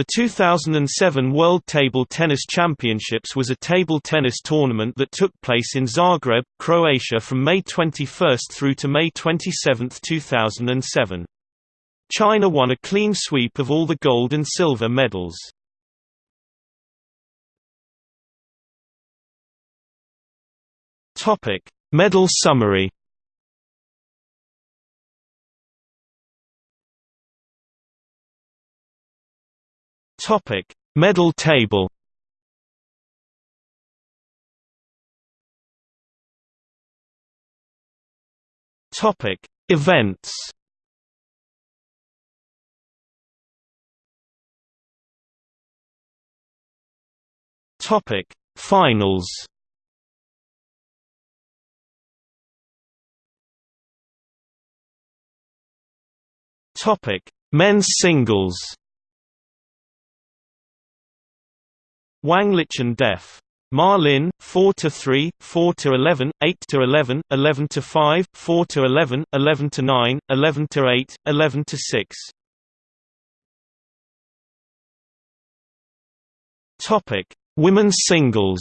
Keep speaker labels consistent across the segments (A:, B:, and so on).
A: The 2007 World Table Tennis Championships was a table tennis tournament that took place in Zagreb, Croatia from May 21 through to May 27, 2007. China won a clean sweep of all the gold and silver medals. Medal summary. Topic: Medal table. Topic: Events. Topic: Finals. Topic: Men's singles. Wang Liqin Def. Ma Lin, 4 to 3, 4 to 11, 8 to 11, 11 to 5, 4 to 11, 11 to 9, 11 to 8, 11 to 6. Topic: Women's singles.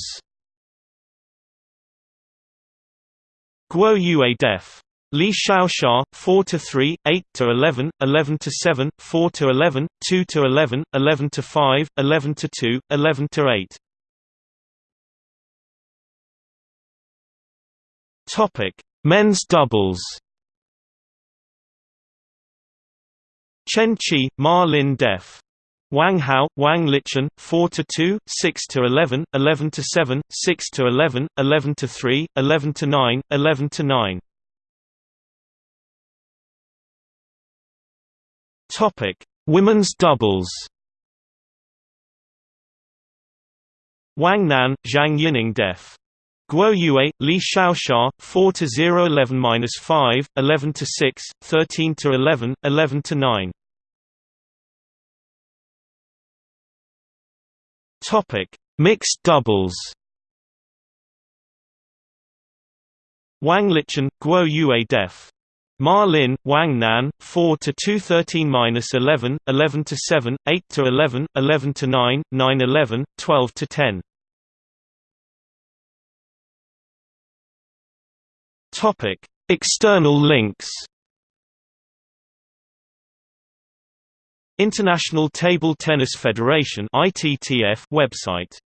A: Guo Yue Def. Li Xiaoxia, 4 to 3, 8 to 11, 11 to 7, 4 to 11, 2 to 11, 11 to 5, 11 to 2, 11 to 8. Topic: Men's doubles. Chen Qi, Ma Lin Def. Wang Hao, Wang Liqin, 4 to 2, 6 to 11, 11 to 7, 6 to 11, 11 to 3, 11 to 9, 11 to 9. Topic: Women's doubles. Wang Nan, Zhang Yining Def. Guo Yue, Li Xiaoxia, 4 to 0 11 5, 11 to 6, 13 to 11, 11 to 9. Topic: Mixed doubles. Wang Liqin, Guo Yue Def. Ma Lin, Wang Nan, 4 to 2 13 11, 11 to 7, 8 to 11, 11 to 9, 9 11, 12 to 10. Topic: External links. International Table Tennis Federation (ITTF) website